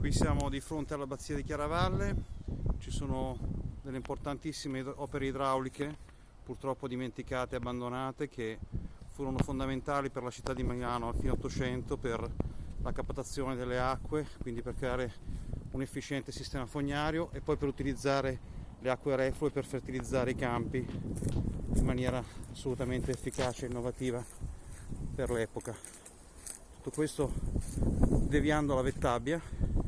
Qui siamo di fronte all'abbazia di Chiaravalle, ci sono delle importantissime opere idrauliche, purtroppo dimenticate e abbandonate, che furono fondamentali per la città di Milano a fine 800 per la captazione delle acque, quindi per creare un efficiente sistema fognario e poi per utilizzare le acque reflue per fertilizzare i campi in maniera assolutamente efficace e innovativa per l'epoca. Tutto questo deviando la Vettabbia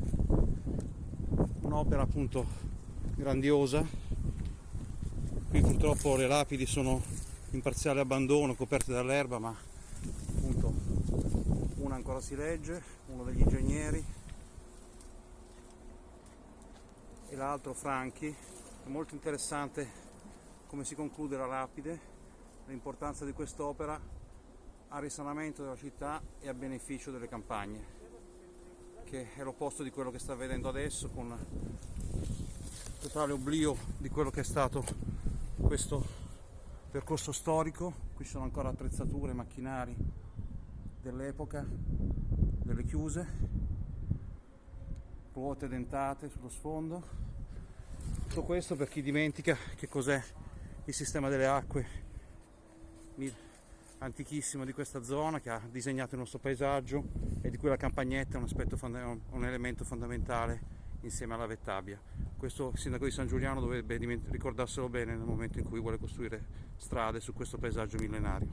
un'opera appunto grandiosa. Qui purtroppo le lapidi sono in parziale abbandono coperte dall'erba ma appunto una ancora si legge uno degli ingegneri. E l'altro Franchi. È molto interessante come si conclude la lapide l'importanza di quest'opera al risanamento della città e a beneficio delle campagne che è l'opposto di quello che sta vedendo adesso con totale oblio di quello che è stato questo percorso storico. Qui sono ancora attrezzature, macchinari dell'epoca delle chiuse ruote dentate sullo sfondo. Tutto questo per chi dimentica che cos'è il sistema delle acque antichissimo di questa zona che ha disegnato il nostro paesaggio e di cui la campagnetta è un, un elemento fondamentale insieme alla Vettabbia. Questo sindaco di San Giuliano dovrebbe ricordarselo bene nel momento in cui vuole costruire strade su questo paesaggio millenario.